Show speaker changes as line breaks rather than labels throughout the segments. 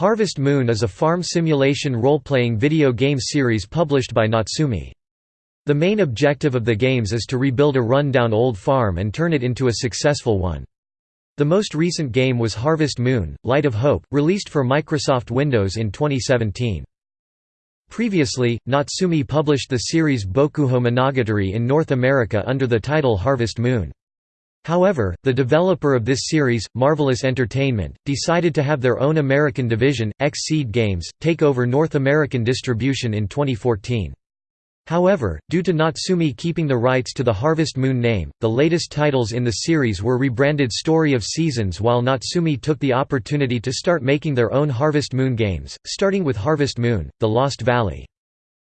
Harvest Moon is a farm simulation role-playing video game series published by Natsume. The main objective of the games is to rebuild a run-down old farm and turn it into a successful one. The most recent game was Harvest Moon, Light of Hope, released for Microsoft Windows in 2017. Previously, Natsume published the series Bokujō Monogatari in North America under the title Harvest Moon. However, the developer of this series, Marvelous Entertainment, decided to have their own American division, XSEED Games, take over North American distribution in 2014. However, due to Natsume keeping the rights to the Harvest Moon name, the latest titles in the series were rebranded Story of Seasons while Natsume took the opportunity to start making their own Harvest Moon games, starting with Harvest Moon, The Lost Valley.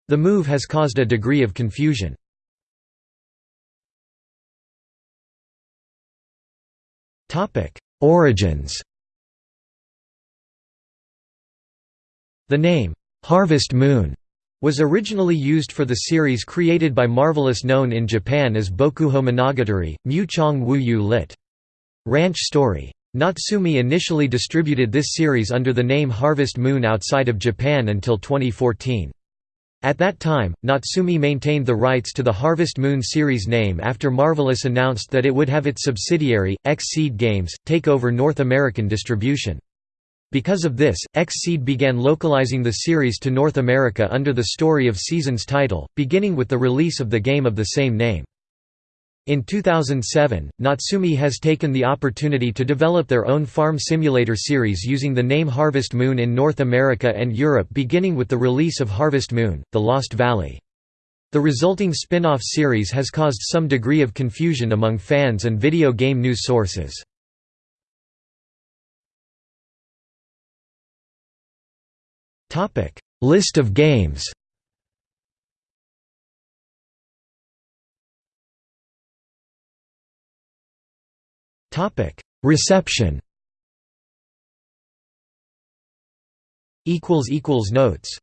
The move has caused a degree of confusion. Origins The name, "'Harvest Moon' was originally used for the series created by Marvelous known in Japan as Bokujō Monogatari, Mu-chong Wu-yu lit. Ranch Story. Natsume initially distributed this series under the name Harvest Moon outside of Japan until 2014. At that time, Natsume maintained the rights to the Harvest Moon series name after Marvelous announced that it would have its subsidiary, XSEED Games, take over North American distribution. Because of this, XSEED began localizing the series to North America under the Story of Seasons title, beginning with the release of the game of the same name. In 2007, Natsume has taken the opportunity to develop their own farm simulator series using the name Harvest Moon in North America and Europe beginning with the release of Harvest Moon, The Lost Valley. The resulting spin-off series has caused some degree of confusion among fans and video game news sources. List of games Topic: Reception. Equals equals notes